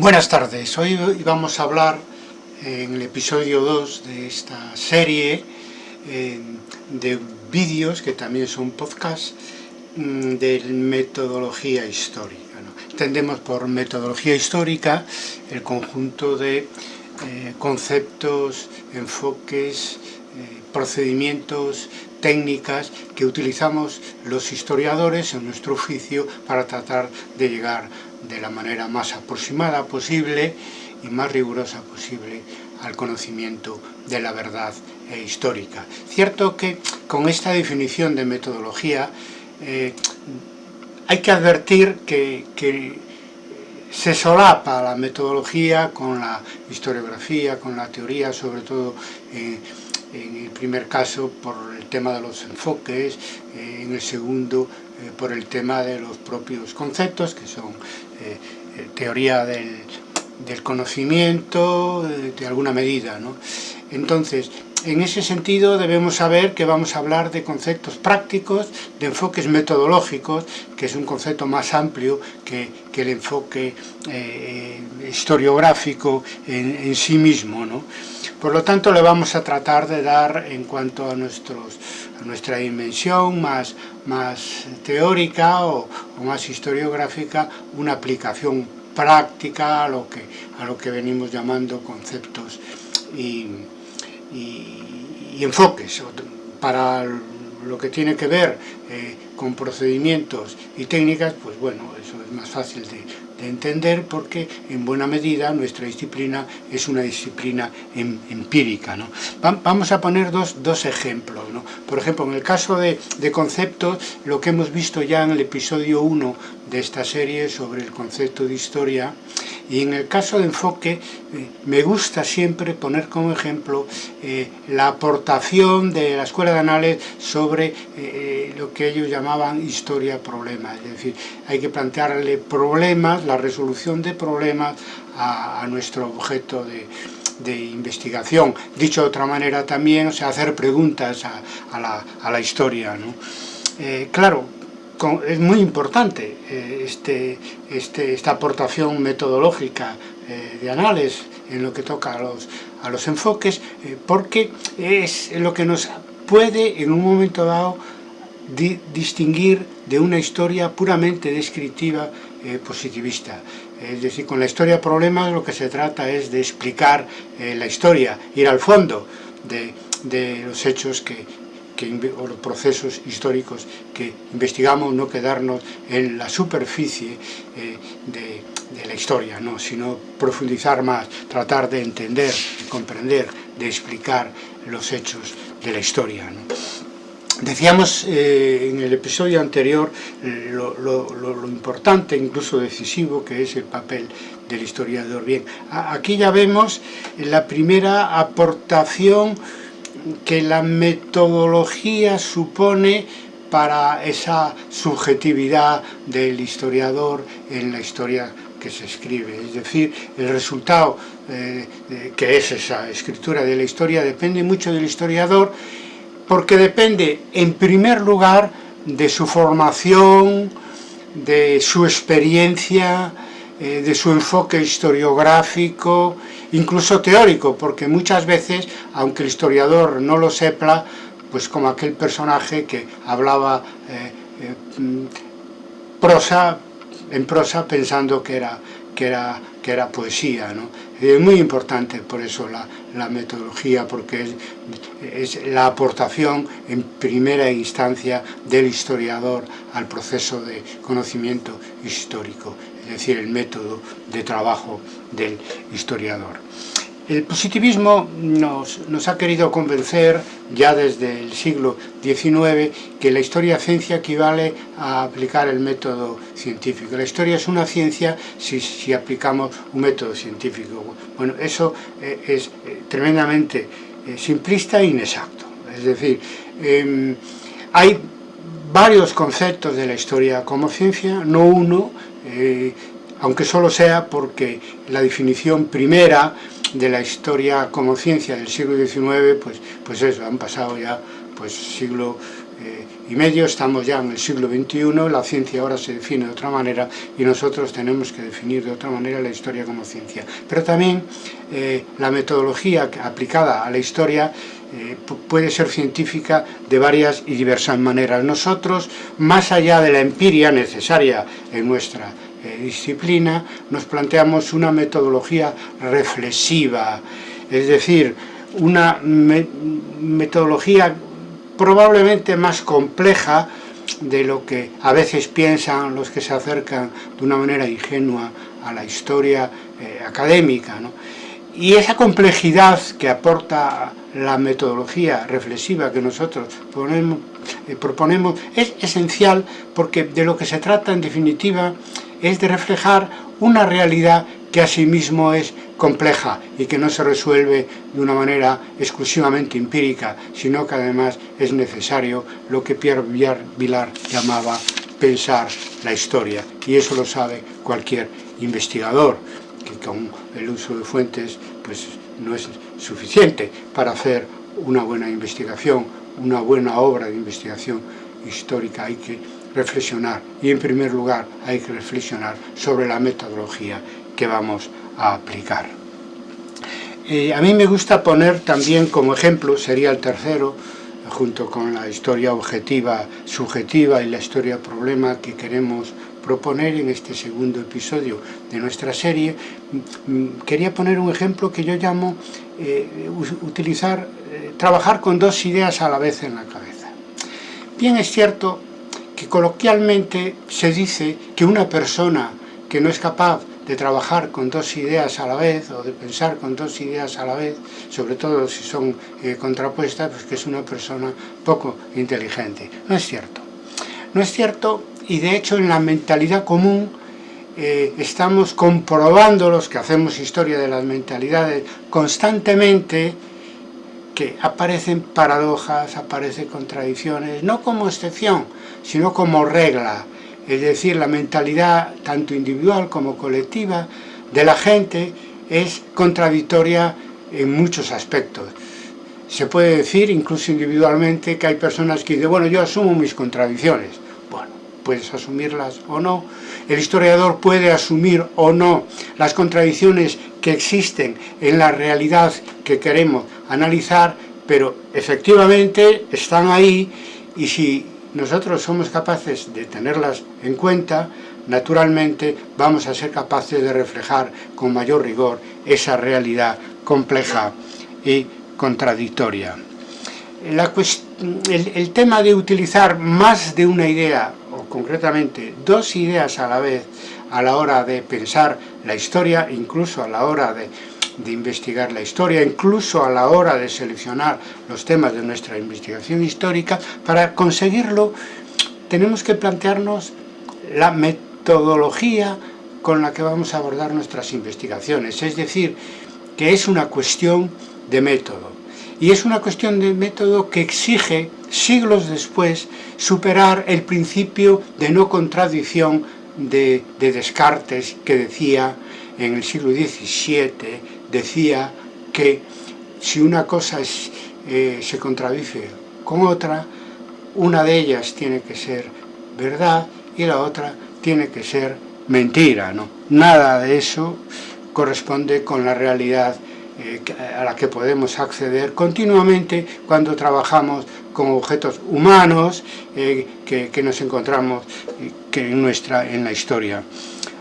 Buenas tardes, hoy vamos a hablar en el episodio 2 de esta serie eh, de vídeos, que también son podcasts, mm, de metodología histórica. Entendemos por metodología histórica el conjunto de eh, conceptos, enfoques, eh, procedimientos, técnicas que utilizamos los historiadores en nuestro oficio para tratar de llegar de la manera más aproximada posible y más rigurosa posible al conocimiento de la verdad eh, histórica. Cierto que con esta definición de metodología eh, hay que advertir que, se solapa la metodología con la historiografía, con la teoría, sobre todo en el primer caso por el tema de los enfoques, eh, en el segundo por el tema de los propios conceptos, que son teoría del, del conocimiento de alguna medida. ¿no? Entonces, en ese sentido debemos saber que vamos a hablar de conceptos prácticos, de enfoques metodológicos, que es un concepto más amplio que, que el enfoque eh, historiográfico en, sí mismo. ¿no? Por lo tanto, le vamos a tratar de dar, en cuanto a, nuestros, nuestra dimensión más, más teórica o, o más historiográfica, una aplicación práctica a lo que, a lo que venimos llamando conceptos y, y, enfoques para lo que tiene que ver eh, con procedimientos y técnicas, pues bueno, eso es más fácil de, de entender porque en buena medida nuestra disciplina es una disciplina em, empírica. ¿no? Vamos a poner dos, dos ejemplos. ¿no? Por ejemplo, en el caso de, de, conceptos, lo que hemos visto ya en el episodio 1 de esta serie sobre el concepto de historia, y en el caso de enfoque, eh, me gusta siempre poner como ejemplo eh, la aportación de la Escuela de Anales sobre eh, lo que ellos llamaban historia-problema. Es decir, hay que plantearle problemas, la resolución de problemas a, nuestro objeto de, investigación. Dicho de otra manera también, o sea, hacer preguntas a, la, a la, historia. ¿no? claro, es muy importante eh, este, este, esta aportación metodológica eh, de análisis en lo que toca a los, a los enfoques, eh, porque es lo que nos puede en un momento dado distinguir de una historia puramente descriptiva positivista. Es decir, con la historia problemas lo que se trata es de explicar la historia, ir al fondo de, de los hechos que, que, o los procesos históricos que investigamos, no quedarnos en la superficie eh, de, de, la historia, ¿no? sino profundizar más, tratar de entender, de comprender, de explicar los hechos de la historia. ¿no? Decíamos eh, en el episodio anterior lo, lo, lo, importante, incluso decisivo, que es el papel del historiador. Bien, aquí ya vemos la primera aportación que la metodología supone para esa subjetividad del historiador en la historia que se escribe. Es decir, el resultado eh, que es esa escritura de la historia depende mucho del historiador porque depende en primer lugar de su formación, de su experiencia, eh, de su enfoque historiográfico, incluso teórico, porque muchas veces, aunque el historiador no lo sepa, pues como aquel personaje que hablaba eh, eh, prosa, en prosa pensando que era, que era, que era poesía. ¿no? Es muy importante por eso la, la metodología, porque es, es, la aportación en primera instancia del historiador al proceso de conocimiento histórico es decir, el método de trabajo del historiador. El positivismo nos, nos, ha querido convencer ya desde el siglo XIX que la historia ciencia equivale a aplicar el método científico. La historia es una ciencia si, si aplicamos un método científico. Bueno, eso eh, es eh, tremendamente eh, simplista e inexacto. Es decir, eh, hay varios conceptos de la historia como ciencia, no uno, eh, aunque solo sea porque la definición primera de la historia como ciencia del siglo XIX, pues, pues eso, han pasado ya pues siglo eh, y medio, estamos ya en el siglo XXI, la ciencia ahora se define de otra manera y nosotros tenemos que definir de otra manera la historia como ciencia. Pero también eh, la metodología aplicada a la historia eh, puede ser científica de varias y diversas maneras. Nosotros, más allá de la empiria necesaria en nuestra disciplina, nos planteamos una metodología reflexiva, es decir, una metodología probablemente más compleja de lo que a veces piensan los que se acercan de una manera ingenua a la historia eh, académica. Y esa complejidad que aporta la metodología reflexiva que nosotros eh, proponemos es esencial porque de lo que se trata en definitiva es de reflejar una realidad que asimismo es compleja y que no se resuelve de una manera exclusivamente empírica, sino que además es necesario lo que Pierre Vilar llamaba pensar la historia. Y eso lo sabe cualquier investigador, que con el uso de fuentes pues, no es suficiente para hacer una buena investigación, una buena obra de investigación histórica. Hay que reflexionar y en primer lugar hay que reflexionar sobre la metodología que vamos a aplicar. Eh, a mí me gusta poner también como ejemplo, sería el tercero, junto con la historia objetiva, subjetiva y la historia problema que queremos proponer en este segundo episodio de nuestra serie, mm, quería poner un ejemplo que yo llamo eh, utilizar, eh, trabajar con dos ideas a la vez en la cabeza. Bien es cierto que coloquialmente se dice que una persona que no es capaz de trabajar con dos ideas a la vez o de pensar con dos ideas a la vez, sobre todo si son eh, contrapuestas, pues que es una persona poco inteligente. No es cierto. No es cierto y de hecho en la mentalidad común eh, estamos comprobando los que hacemos historia de las mentalidades constantemente que aparecen paradojas, aparecen contradicciones, no como excepción, sino como regla es decir, la mentalidad tanto individual como colectiva de la gente es contradictoria en muchos aspectos. Se puede decir, incluso individualmente, que hay personas que dicen, bueno, yo asumo mis contradicciones. Puedes asumirlas o no. El historiador puede asumir o no las contradicciones que existen en la realidad que queremos analizar, pero efectivamente están ahí y si nosotros somos capaces de tenerlas en cuenta, naturalmente vamos a ser capaces de reflejar con mayor rigor esa realidad compleja y contradictoria. el, tema de utilizar más de una idea, concretamente dos ideas a la vez, a la hora de pensar la historia, incluso a la hora de de investigar la historia, incluso a la hora de seleccionar los temas de nuestra investigación histórica, para conseguirlo tenemos que plantearnos la metodología con la que vamos a abordar nuestras investigaciones, es decir, que es una cuestión de método. Y es una cuestión de método que exige, siglos después, superar el principio de no contradicción de, de Descartes, que decía en el siglo XVII decía que si una cosa eh, se contradice con otra, una de ellas tiene que ser verdad y la otra tiene que ser mentira. ¿no? Nada de eso corresponde con la realidad eh, a la que podemos acceder continuamente cuando trabajamos con objetos humanos eh, que, nos encontramos que en, nuestra, en la historia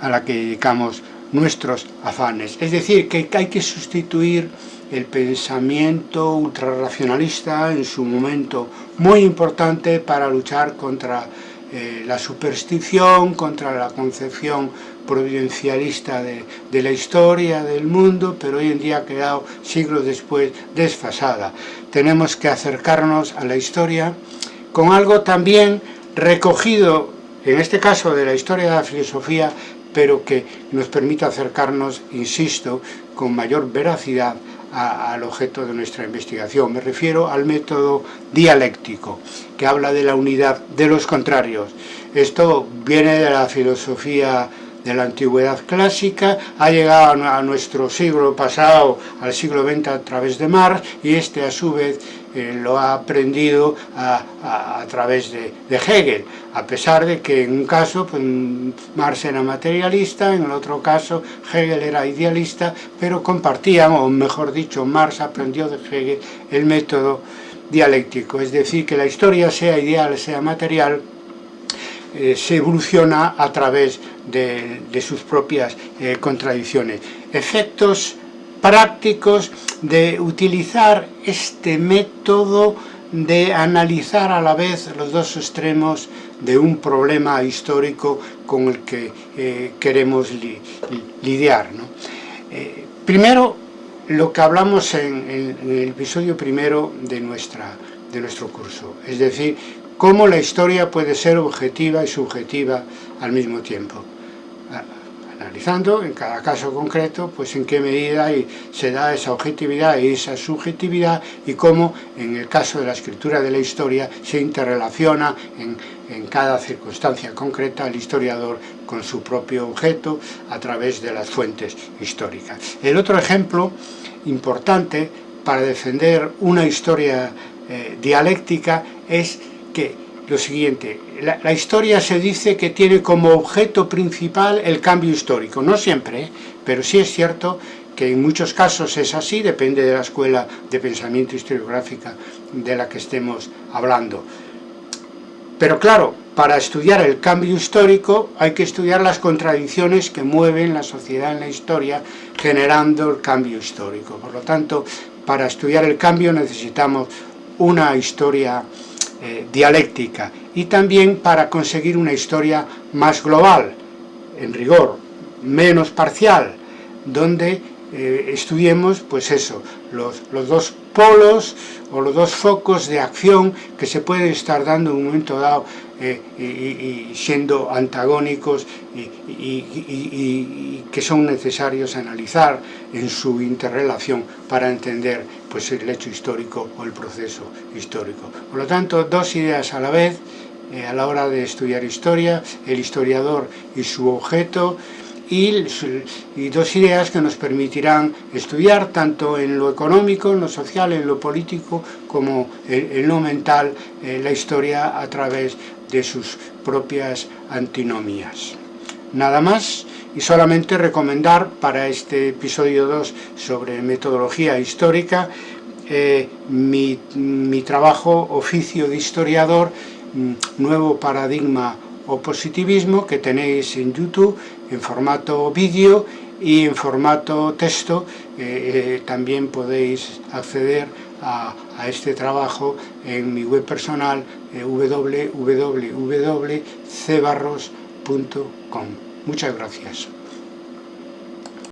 a la que dedicamos nuestros afanes. Es decir, que hay que sustituir el pensamiento ultrarracionalista en su momento muy importante para luchar contra eh, la superstición, contra la concepción providencialista de, la historia del mundo, pero hoy en día ha quedado siglos después desfasada. Tenemos que acercarnos a la historia con algo también recogido, en este caso de la historia de la filosofía, pero que nos permita acercarnos, insisto, con mayor veracidad al objeto de nuestra investigación. Me refiero al método dialéctico, que habla de la unidad de los contrarios. Esto viene de la filosofía de la antigüedad clásica, ha llegado a nuestro siglo pasado, al siglo XX a través de Marx, y este a su vez eh, lo ha aprendido a, través de, Hegel, a pesar de que en un caso pues, Marx era materialista, en el otro caso Hegel era idealista, pero compartían, o mejor dicho, Marx aprendió de Hegel el método dialéctico, es decir, que la historia sea ideal, sea material, eh, se evoluciona a través de, sus propias eh, contradicciones. Efectos prácticos de utilizar este método de analizar a la vez los dos extremos de un problema histórico con el que eh, queremos lidiar. primero, lo que hablamos en, el episodio primero de, nuestra, de nuestro curso, es decir, cómo la historia puede ser objetiva y subjetiva al mismo tiempo. Analizando en cada caso concreto, pues en qué medida se da esa objetividad y esa subjetividad y cómo en el caso de la escritura de la historia se interrelaciona en, cada circunstancia concreta el historiador con su propio objeto a través de las fuentes históricas. El otro ejemplo importante para defender una historia eh, dialéctica es que lo siguiente, la, historia se dice que tiene como objeto principal el cambio histórico, no siempre, ¿eh? pero sí es cierto que en muchos casos es así, depende de la escuela de pensamiento historiográfica de la que estemos hablando. Pero claro, para estudiar el cambio histórico hay que estudiar las contradicciones que mueven la sociedad en la historia generando el cambio histórico. Por lo tanto, para estudiar el cambio necesitamos una historia eh, dialéctica y también para conseguir una historia más global, en rigor, menos parcial, donde eh, estudiemos pues eso, los, los, dos polos o los dos focos de acción que se pueden estar dando en un momento dado eh, y, siendo antagónicos y, que son necesarios analizar en su interrelación para entender pues, el hecho histórico o el proceso histórico. Por lo tanto, dos ideas a la vez, eh, a la hora de estudiar historia, el historiador y su objeto, y, dos ideas que nos permitirán estudiar tanto en lo económico, en lo social, en lo político, como en, lo mental, eh, la historia a través de sus propias antinomías. Nada más y solamente recomendar para este episodio 2 sobre metodología histórica eh, mi, mi trabajo oficio de historiador, mm, nuevo paradigma o positivismo que tenéis en YouTube en formato vídeo y en formato texto eh, eh, también podéis acceder a, este trabajo en mi web personal eh. Muchas gracias.